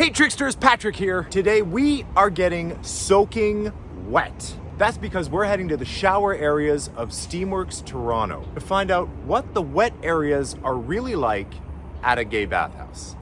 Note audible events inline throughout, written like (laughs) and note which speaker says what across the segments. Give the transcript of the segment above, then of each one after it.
Speaker 1: Hey Tricksters, Patrick here. Today we are getting soaking wet. That's because we're heading to the shower areas of Steamworks Toronto to find out what the wet areas are really like at a gay bathhouse.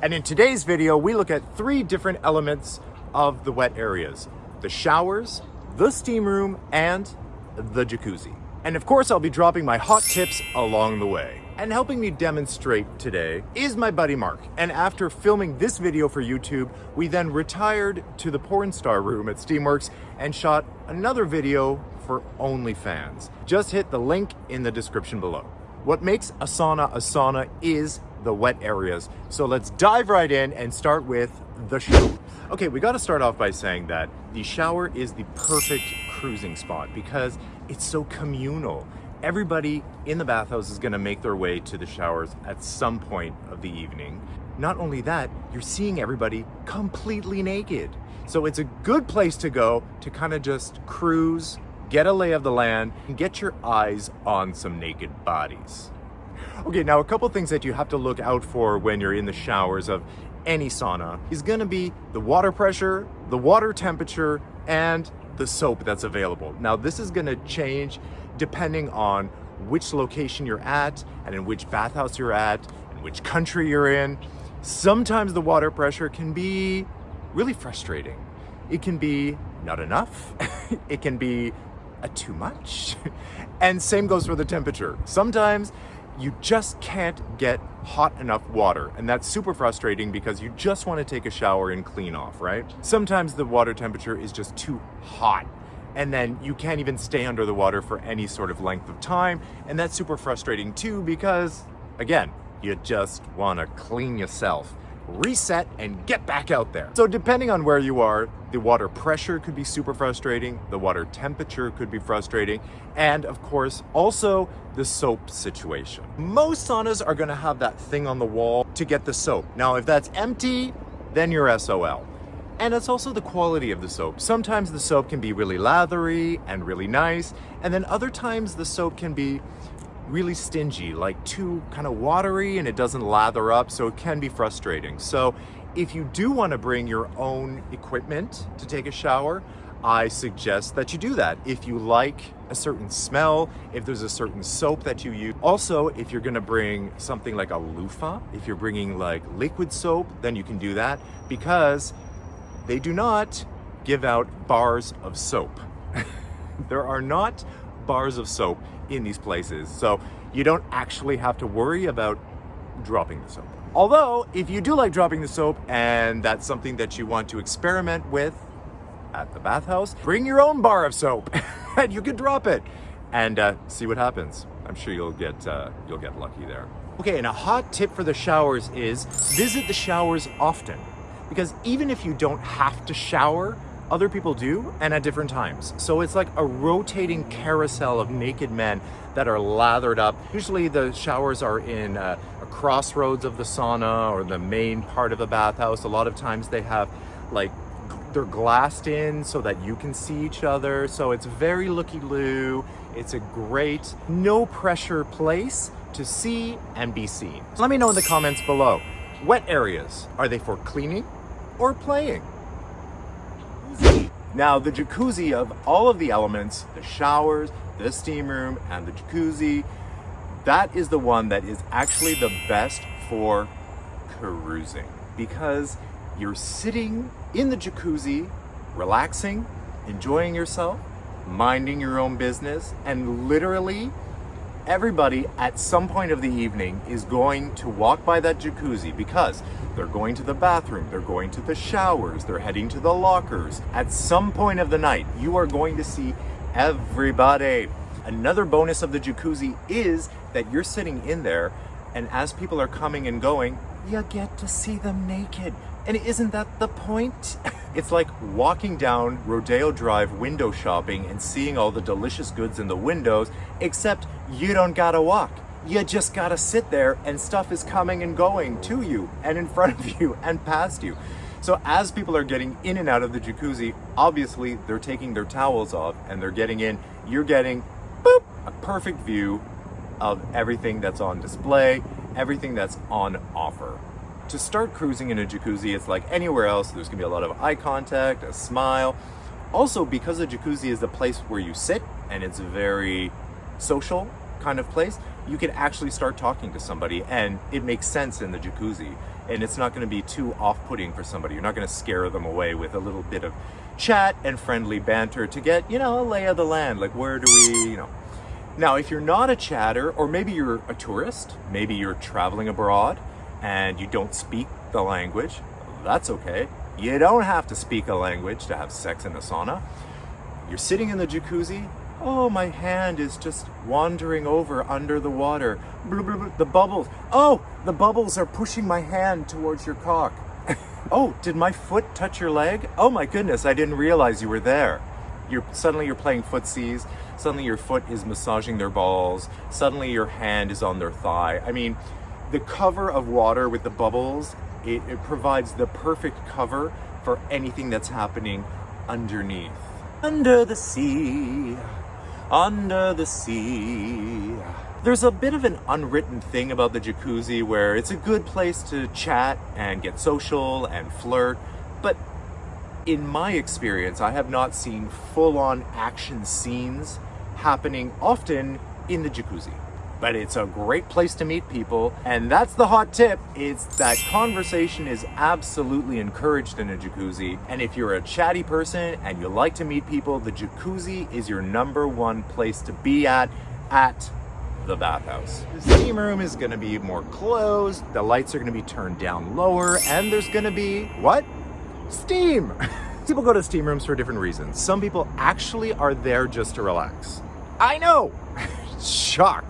Speaker 1: And in today's video, we look at three different elements of the wet areas. The showers, the steam room, and the jacuzzi. And of course, I'll be dropping my hot tips along the way. And helping me demonstrate today is my buddy Mark. And after filming this video for YouTube, we then retired to the porn star room at Steamworks and shot another video for OnlyFans. Just hit the link in the description below. What makes a sauna a sauna is the wet areas. So let's dive right in and start with the shower. Okay, we gotta start off by saying that the shower is the perfect cruising spot because it's so communal. Everybody in the bathhouse is gonna make their way to the showers at some point of the evening. Not only that, you're seeing everybody completely naked. So it's a good place to go to kind of just cruise, get a lay of the land, and get your eyes on some naked bodies. Okay, now a couple things that you have to look out for when you're in the showers of any sauna is gonna be the water pressure, the water temperature, and the soap that's available. Now this is gonna change depending on which location you're at and in which bathhouse you're at and which country you're in. Sometimes the water pressure can be really frustrating. It can be not enough. (laughs) it can be a too much. (laughs) and same goes for the temperature. Sometimes you just can't get hot enough water and that's super frustrating because you just want to take a shower and clean off right? Sometimes the water temperature is just too hot and then you can't even stay under the water for any sort of length of time and that's super frustrating too because again you just want to clean yourself reset and get back out there. So depending on where you are, the water pressure could be super frustrating, the water temperature could be frustrating, and of course, also the soap situation. Most saunas are gonna have that thing on the wall to get the soap. Now, if that's empty, then you're SOL. And it's also the quality of the soap. Sometimes the soap can be really lathery and really nice, and then other times the soap can be really stingy, like too kind of watery and it doesn't lather up, so it can be frustrating. So if you do want to bring your own equipment to take a shower, I suggest that you do that. If you like a certain smell, if there's a certain soap that you use. Also, if you're gonna bring something like a loofah, if you're bringing like liquid soap, then you can do that because they do not give out bars of soap. (laughs) there are not bars of soap in these places. So you don't actually have to worry about dropping the soap. Although, if you do like dropping the soap and that's something that you want to experiment with at the bathhouse, bring your own bar of soap (laughs) and you can drop it and uh, see what happens. I'm sure you'll get, uh, you'll get lucky there. Okay, and a hot tip for the showers is visit the showers often because even if you don't have to shower, other people do and at different times. So it's like a rotating carousel of naked men that are lathered up. Usually the showers are in a, a crossroads of the sauna or the main part of the bathhouse. A lot of times they have like they're glassed in so that you can see each other. So it's very looky-loo. It's a great, no pressure place to see and be seen. Let me know in the comments below. Wet areas, are they for cleaning or playing? Now the jacuzzi of all of the elements, the showers, the steam room, and the jacuzzi, that is the one that is actually the best for cruising because you're sitting in the jacuzzi, relaxing, enjoying yourself, minding your own business, and literally everybody at some point of the evening is going to walk by that jacuzzi because they're going to the bathroom, they're going to the showers, they're heading to the lockers. At some point of the night, you are going to see everybody. Another bonus of the jacuzzi is that you're sitting in there and as people are coming and going, you get to see them naked. And isn't that the point? (laughs) It's like walking down Rodeo Drive window shopping and seeing all the delicious goods in the windows, except you don't gotta walk. You just gotta sit there and stuff is coming and going to you and in (laughs) front of you and past you. So as people are getting in and out of the jacuzzi, obviously they're taking their towels off and they're getting in. You're getting boop, a perfect view of everything that's on display, everything that's on offer. To start cruising in a jacuzzi, it's like anywhere else, there's gonna be a lot of eye contact, a smile. Also, because a jacuzzi is the place where you sit and it's a very social kind of place, you can actually start talking to somebody and it makes sense in the jacuzzi and it's not going to be too off-putting for somebody. You're not going to scare them away with a little bit of chat and friendly banter to get, you know, a lay of the land. Like, where do we, you know. Now, if you're not a chatter, or maybe you're a tourist, maybe you're traveling abroad and you don't speak the language, that's okay. You don't have to speak a language to have sex in the sauna. You're sitting in the jacuzzi, Oh, my hand is just wandering over under the water. Blah, blah, blah. The bubbles. Oh, the bubbles are pushing my hand towards your cock. oh, did my foot touch your leg? Oh my goodness, I didn't realize you were there. You're suddenly you're playing footsies. Suddenly your foot is massaging their balls. Suddenly your hand is on their thigh. I mean, the cover of water with the bubbles, it, it provides the perfect cover for anything that's happening underneath. Under the sea under the sea. There's a bit of an unwritten thing about the jacuzzi where it's a good place to chat and get social and flirt, but in my experience, I have not seen full-on action scenes happening often in the jacuzzi but it's a great place to meet people. And that's the hot tip, It's that conversation is absolutely encouraged in a jacuzzi. And if you're a chatty person and you like to meet people, the jacuzzi is your number one place to be at, at the bathhouse. The steam room is gonna be more closed, the lights are gonna be turned down lower, and there's gonna be, what? Steam! (laughs) people go to steam rooms for different reasons. Some people actually are there just to relax. I know! (laughs) Shock!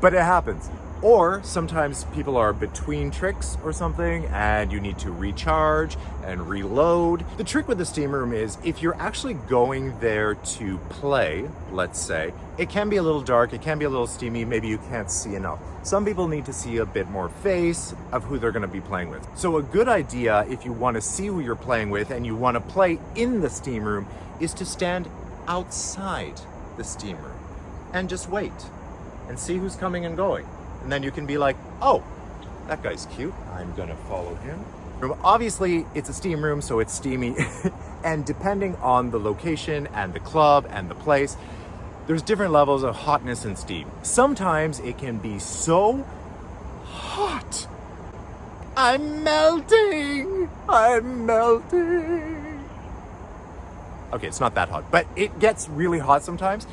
Speaker 1: But it happens. Or sometimes people are between tricks or something and you need to recharge and reload. The trick with the steam room is if you're actually going there to play, let's say, it can be a little dark, it can be a little steamy, maybe you can't see enough. Some people need to see a bit more face of who they're gonna be playing with. So a good idea if you wanna see who you're playing with and you wanna play in the steam room is to stand outside the steam room and just wait and see who's coming and going. And then you can be like, oh, that guy's cute. I'm gonna follow him. Obviously, it's a steam room, so it's steamy. (laughs) and depending on the location and the club and the place, there's different levels of hotness and steam. Sometimes it can be so hot. I'm melting. I'm melting. Okay, it's not that hot, but it gets really hot sometimes.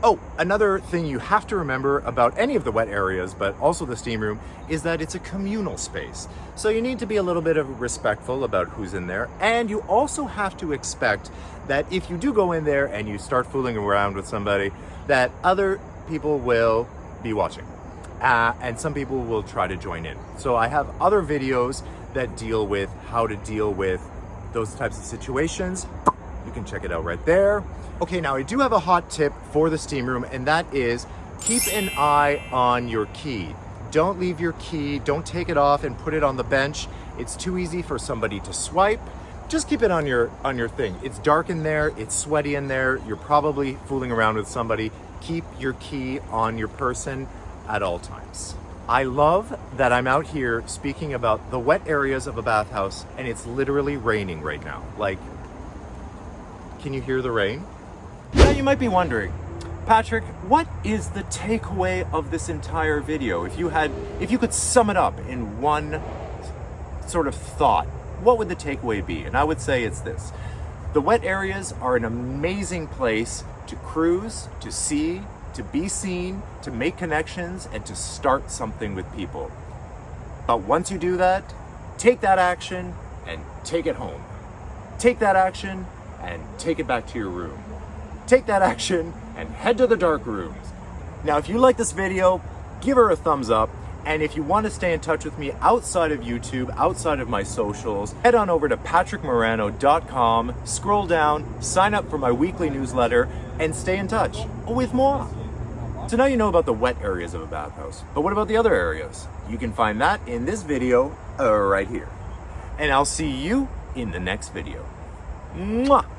Speaker 1: Oh, another thing you have to remember about any of the wet areas, but also the steam room, is that it's a communal space. So you need to be a little bit of respectful about who's in there. And you also have to expect that if you do go in there and you start fooling around with somebody, that other people will be watching. Uh, and some people will try to join in. So I have other videos that deal with how to deal with those types of situations. You can check it out right there. Okay, now I do have a hot tip for the steam room, and that is keep an eye on your key. Don't leave your key, don't take it off and put it on the bench. It's too easy for somebody to swipe. Just keep it on your on your thing. It's dark in there, it's sweaty in there, you're probably fooling around with somebody. Keep your key on your person at all times. I love that I'm out here speaking about the wet areas of a bathhouse and it's literally raining right now. Like can you hear the rain? Now you might be wondering, Patrick, what is the takeaway of this entire video? If you had, if you could sum it up in one sort of thought, what would the takeaway be? And I would say it's this. The wet areas are an amazing place to cruise, to see, to be seen, to make connections, and to start something with people. But once you do that, take that action and take it home. Take that action and take it back to your room. Take that action and head to the dark rooms. Now, if you like this video, give her a thumbs up. And if you want to stay in touch with me outside of YouTube, outside of my socials, head on over to patrickmorano.com, scroll down, sign up for my weekly newsletter, and stay in touch with more. So now you know about the wet areas of a bathhouse, but what about the other areas? You can find that in this video uh, right here. And I'll see you in the next video. Mwah!